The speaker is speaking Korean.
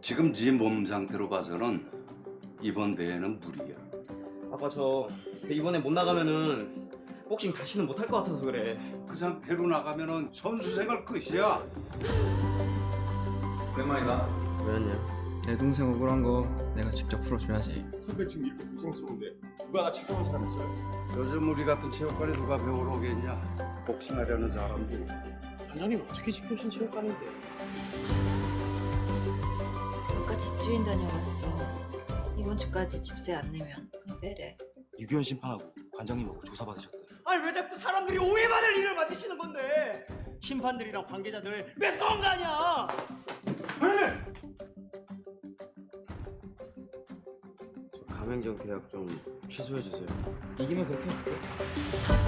지금 네몸 상태로 봐서는 이번 대회는 무리야. 아빠 저 이번에 못 나가면은 복싱 다시는 못할 것 같아서 그래. 그 상태로 나가면은 선수 생활 끝이야. 오랜만이다. 왜였냐? 내 동생 억울한 거 내가 직접 풀어줘야지. 선배 지금 이렇게 고생스러운데 누가 나 착용한 사람 있어요? 요즘 우리 같은 체육관에 누가 배우러 오겠냐? 복싱하려는 사람들이. 단장님 어떻게 지켜신 체육관인데? 집주인 다녀왔어. 이번 주까지 집세 안 내면 그냥 빼래. 유교현 심판하고 관장님하고 조사받으셨대. 아니 왜 자꾸 사람들이 오해받을 일을 만드시는 건데? 심판들이랑 관계자들 왜 싸운 거 아니야? 저 가맹점 계약 좀 취소해 주세요. 이기면 그렇게 해줄게.